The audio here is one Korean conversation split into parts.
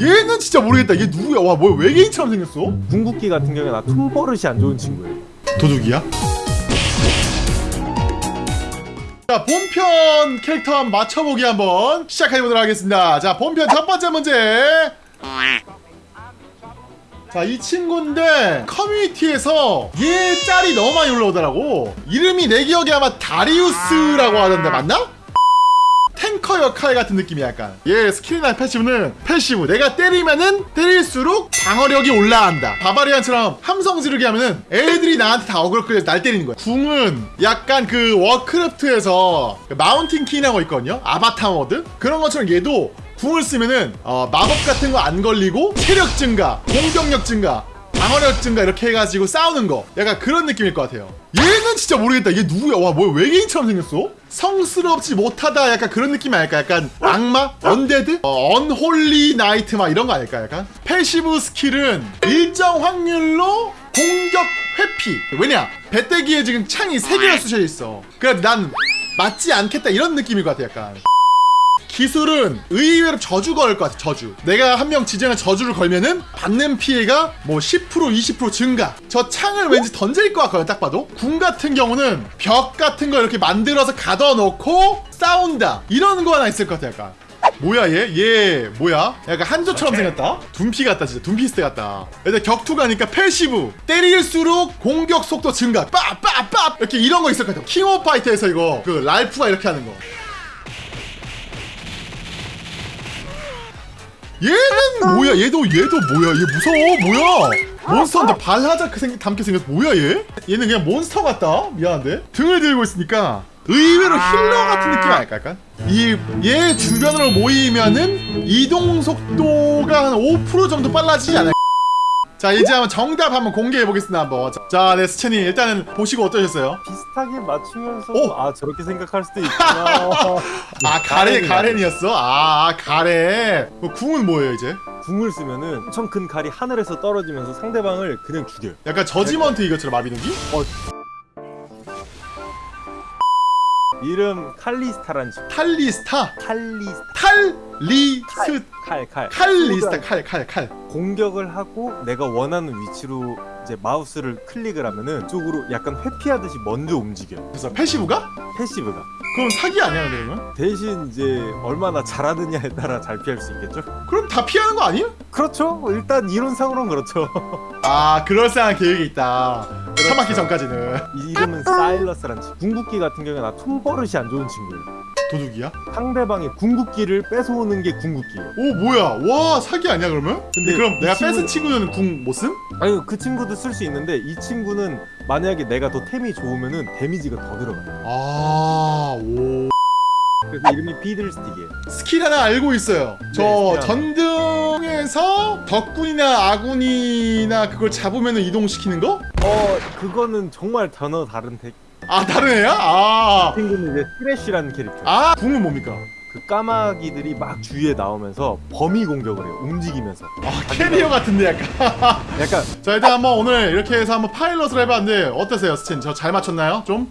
얘는 진짜 모르겠다 얘 누구야 와 뭐야 외계인처럼 생겼어 궁극기 같은 경우에 나 톤버릇이 안 좋은 친구예요. 도둑이야? 자 본편 캐릭터 한번 맞춰보기 한번 시작해보도록 하겠습니다 자 본편 첫 번째 문제 자 이 친구인데 커뮤니티에서 얘 짤이 너무 많이 올라오더라고 이름이 내 기억에 아마 다리우스라고 하던데 맞나? 탱커 역할 같은 느낌이 약간. 얘 skill이나 passive는 passive. 내가 때리면은 때릴수록 방어력이 올라간다. barbarian처럼 함성 지르기 하면은 애들이 나한테 다 어그로 끌려서 날 때리는 거야. 궁은 약간 그 워크래프트에서 그 mountain 거 있거든요? avatar mode? 그런 것처럼 얘도 궁을 쓰면은 어, 마법 같은 거 안 걸리고 체력 증가 공격력 증가 방어력 증가 이렇게 해가지고 싸우는 거. 약간 그런 느낌일 것 같아요. 얘는 진짜 모르겠다. 얘 누구야? 와 뭐야 외계인처럼 생겼어? 성스럽지 못하다. 약간 그런 느낌이 아닐까? 약간 악마? undead? 어, unholy knight 막 이런 거 아닐까? 약간? passive skill은 일정 확률로 공격 회피. 왜냐? 배때기에 지금 창이 3개나 쑤셔 있어. 그래 난 맞지 않겠다. 이런 느낌일 것 같아 약간 기술은 의외로 저주 걸것 같아 저주. 내가 한 명 지정한 저주를 걸면은 받는 피해가 뭐 10% 20% 증가. 저 창을 왠지 던질 것 같거든 딱 봐도. 궁 같은 경우는 벽 같은 거 이렇게 만들어서 가둬놓고 싸운다. 이런 거 하나 있을 것 같아 약간. 뭐야 얘? 얘 뭐야? 약간 한조처럼 생겼다? 둠피 같다 진짜. 둠피스트 같다. 일단 격투가니까 passive. 때릴수록 공격 속도 증가. 빠빠빠 이렇게 이런 거 있을 것 같아. 킹 오브 파이터에서 이거 그 랄프가 이렇게 하는 거 얘는 뭐야? 얘도 얘도 뭐야? 얘 무서워 뭐야? 몬스터인데 발하자크 쌩 닮게 생겼 뭐야 얘? 얘는 그냥 몬스터 같다. 미안한데 등을 들고 있으니까 의외로 healer 같은 느낌 아닐까 약간? 이 얘 주변으로 모이면은 이동 속도가 한 5% 정도 빨라지지 않을까? 자 이제 한번 정답 한번 공개해 보겠습니다 한번 자 네 스첸이 일단은 보시고 어떠셨어요? 비슷하게 맞추면서 오! 아 저렇게 생각할 수도 있구나. 아 가렌 가렌이었어? 아 가렌 그 궁은 뭐예요 이제? 궁을 쓰면은 엄청 큰 칼이 하늘에서 떨어지면서 상대방을 그냥 죽여요. 약간 저지먼트 이것처럼 마비노기? 어. 이름 칼리스타란 친구. 탈리스타 칼리스 탈리스 칼 칼. 칼리스타 칼 칼 칼. 공격을 하고 내가 원하는 위치로 이제 마우스를 클릭을 하면은 쪽으로 약간 회피하듯이 먼저 움직여요. 그래서 passive가? passive가. 그럼 사기 아니야 그러면? 대신 이제 얼마나 잘하느냐에 따라 잘 피할 수 있겠죠? 그럼 다 피하는 거 아니에요? 그렇죠. 일단 이론상으로는 그렇죠. 아 그럴싸한 계획이 있다. 처맞기 전까지는 이 이름은 사일러스란 친구. 궁극기 같은 경우에 나 손버릇이 안 좋은 친구예요. 도둑이야? 상대방의 궁극기를 뺏어오는 게 궁극기예요. 오 뭐야? 와 사기 아니야 그러면? 근데 근데 그럼 이 내가 친구는- 뺏은 친구는 궁 못 쓴? 아니 그 친구도 쓸 수 있는데 이 친구는 만약에 내가 더 템이 좋으면은 데미지가 더 들어가요. 아 오. 그래서 이름이 피들스틱이에요. 스킬 하나 알고 있어요. 저 네, 전등 에서 적군이나 아군이나 그걸 잡으면 이동시키는 거? 어 그거는 정말 전혀 다른 애. 아 다른 애야? 아. 이 친구는 이제 스레쉬라는 캐릭터. 아 궁은 뭡니까? 그 까마귀들이 막 주위에 나오면서 범위 공격을 해요. 움직이면서. 아 캐리어 같은데 약간 약간 자 일단 한번 오늘 이렇게 해서 한번 파일럿을 해봤는데 어떠세요 스첸? 저 잘 맞췄나요? 좀?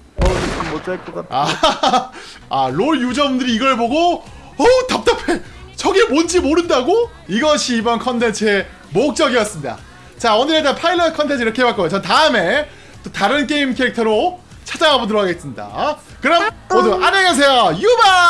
어못잘것 같아. 아, 아, 롤 유저분들이 이걸 보고 어 답답해 저게 뭔지 모른다고? 이것이 이번 컨텐츠의 목적이었습니다. 자 오늘 일단 파일럿 컨텐츠 이렇게 해봤고요. 전 다음에 또 다른 게임 캐릭터로 찾아가 보도록 하겠습니다. 그럼 모두 안녕히 계세요. 유바